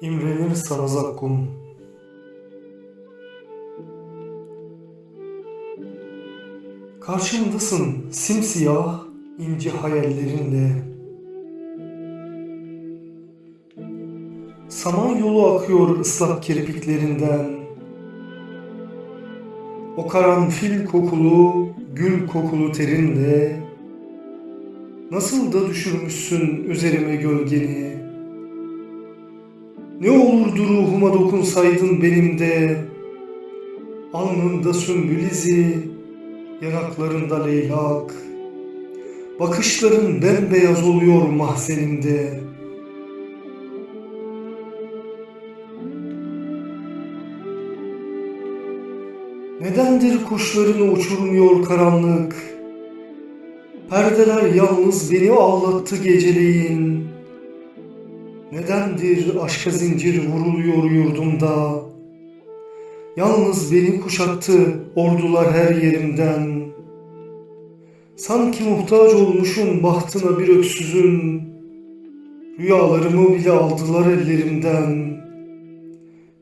İmrenir sana. Karşımdasın simsiyah ince hayallerinle. Saman yolu akıyor ıslak kirpiklerinden. O karanfil kokulu, gül kokulu terinle Nasıl da düşürmüşsün üzerime gölgeni Ne olurdu ruhuma dokunsaydın benim de Alnında sümbül izi, yanaklarında leylak Bakışların bembeyaz oluyor mahzenimde Nedendir kuşların uçurmuyor karanlık? Perdeler yalnız beni ağlattı geceleyin. Nedendir aşka zincir vuruluyor yurdumda? Yalnız beni kuşattı ordular her yerimden. Sanki muhtaç olmuşum bahtına bir öksüzün. Rüyalarımı bile aldılar ellerimden.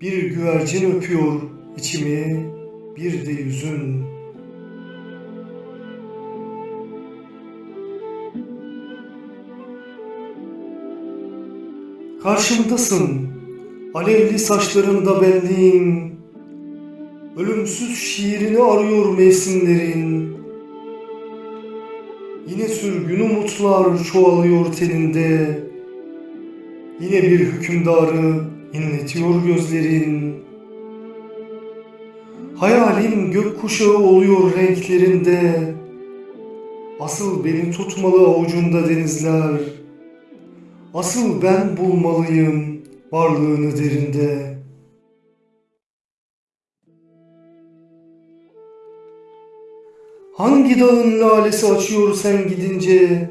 Bir güvercin öpüyor içimi, bir de yüzün. Karşımdasın, alevli saçlarında benliğin, ölümsüz şiirini arıyor mevsimlerin. Yine sürgün umutlar çoğalıyor teninde, yine bir hükümdarı inletiyor gözlerin. Hayalim gökkuşağı oluyor renklerinde. Asıl beni tutmalı avucunda denizler. Asıl ben bulmalıyım varlığını derinde. Hangi dağın lalesi açıyor sen gidince?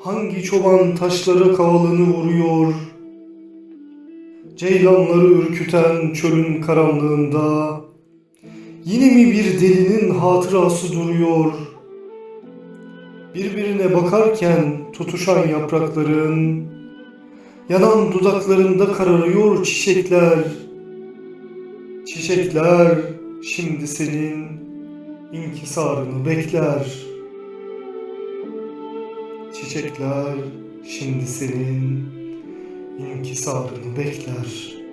Hangi çoban taşlara kavalını vuruyor? Ceylanları ürküten çölün karanlığında Yine mi bir delinin hatırası duruyor? Birbirine bakarken tutuşan yaprakların, yanan dudaklarında kararıyor çiçekler. Çiçekler şimdi senin inkisarını bekler. Çiçekler şimdi senin inkisarını bekler.